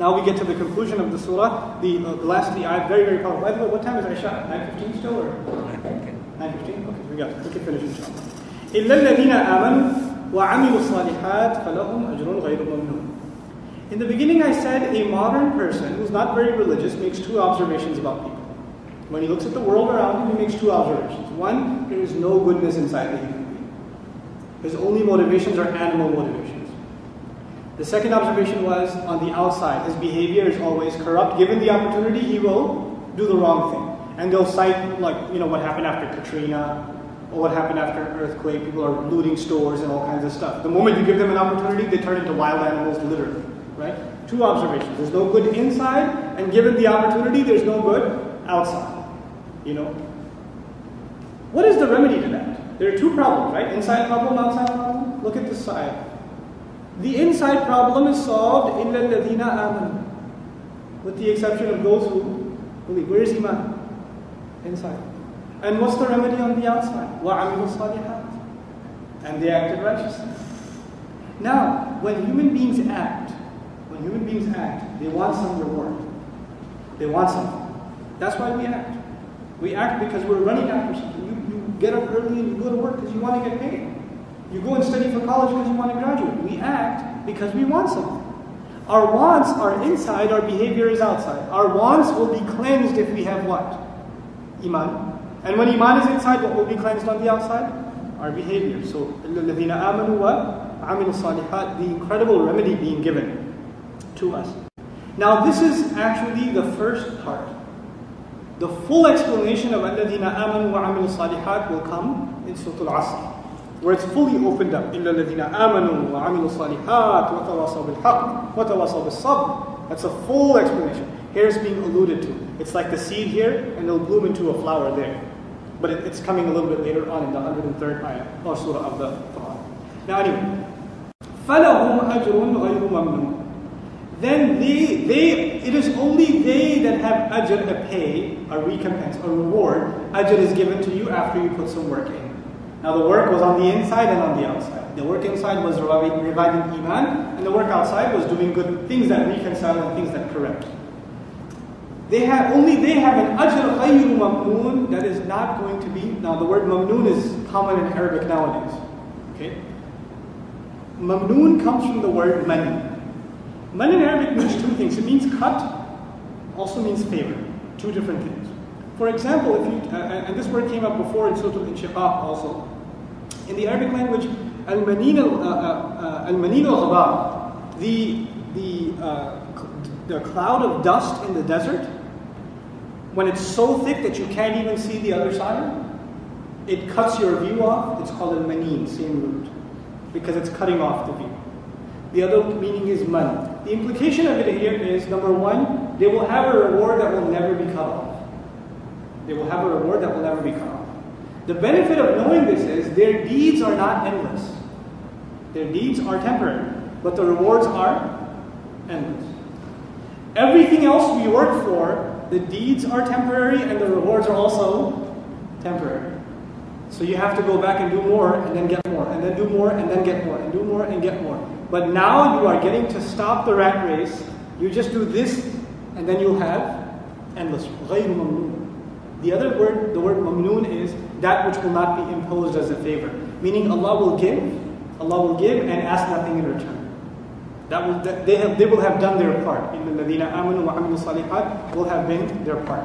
Now we get to the conclusion of the surah, the, uh, the last the ayat, very, very powerful. By the way, what time is Isha? 9.15 still or? 9.15? Okay, we got it. We can finish inshallah. إِلَّا الَّذِينَ آمَنُوا وَعَمِلُوا الصَّالِحَاتِ فَلَهُمْ أَجْرٌ غَيْرُ مَمْنُونٍ In the beginning I said a modern person who's not very religious makes two observations about people. When he looks at the world around him, he makes two observations. One, there is no goodness inside the human being. His only motivations are animal motivations. The second observation was on the outside, his behavior is always corrupt. Given the opportunity, he will do the wrong thing. And they'll cite, like, you know, what happened after Katrina, or what happened after an earthquake. People are looting stores and all kinds of stuff. The moment you give them an opportunity, they turn into wild animals, literally. Right? Two observations. There's no good inside, and given the opportunity, there's no good outside. You know? What is the remedy to that? There are two problems, right? Inside problem, outside problem. Look at this side. The inside problem is solved in الَّذِينَ آمَنُوا with the exception of those who believe. Where is Iman? Inside. And what's the remedy on the outside? وَعَمِلُوا الصَّالِحَاتِ And they acted righteously. Now, when human beings act, when human beings act, they want some reward. They want something. That's why we act. We act because we're running after something. You, you get up early and you go to work because you want to get paid. You go and study for college because you want to graduate. We act because we want something. Our wants are inside, our behavior is outside. Our wants will be cleansed if we have what? Iman. And when Iman is inside, what will be cleansed on the outside? Our behavior. So, الَّذِينَ آمَنُوا وَعَمِلُوا الصَّالِحَاتِ The incredible remedy being given to us. Now, this is actually the first part. The full explanation of الَّذِينَ آمَنُوا وَعَمِلُوا الصَّالِحَاتِ will come in Surah Al-Asr where it's fully opened up. إِلَّا الَّذِينَ آمَنُوا وَعَمِلُوا الصَّالِحَاتِ وَتَوَاصَوْا بِالْحَقِّ وَتَوَاصَوْا بِالصَّبْرِ That's a full explanation. Here it's being alluded to. It's like the seed here, and it'll bloom into a flower there. But it, it's coming a little bit later on in the 103rd ayah, or surah of the Quran. Now anyway, فَلَهُمْ أَجْرٌ غَيْرُ مَمْنُونَ Then they, they, it is only they that have ajr, a pay, a recompense, a reward. Ajr is given to you after you put some work in. Now the work was on the inside and on the outside. The work inside was reviving Iman, and the work outside was doing good things that reconcile and things that correct. They have only they have an ajr ghayru mamnoon that is not going to be. Now the word mamnoon is common in Arabic nowadays. Okay. Mamnoon comes from the word man. Man in Arabic means two things. It means cut, also means favor. Two different things. For example, if you, uh, and this word came up before in Surah Al-Inshiqaq also, in the Arabic language, al-manin al-manin uh, al the, the, uh, the cloud of dust in the desert, when it's so thick that you can't even see the other side, it cuts your view off. It's called al-manin, same root, because it's cutting off the view. The other meaning is man. The implication of it here is number one, they will have a reward that will never be cut off. They will have a reward that will never be cut off. The benefit of knowing this is their deeds are not endless. Their deeds are temporary, but the rewards are endless. Everything else we work for, the deeds are temporary and the rewards are also temporary. So you have to go back and do more and then get more, and then do more and then get more, and do more and get more. But now you are getting to stop the rat race. You just do this, and then you'll have endless. The other word, the word mamnoon is that which will not be imposed as a favor. Meaning Allah will give, Allah will give and ask nothing in return. That will, that they, have, they will have done their part. In the Ladina Amanu wa Amilu Salihat will have been their part.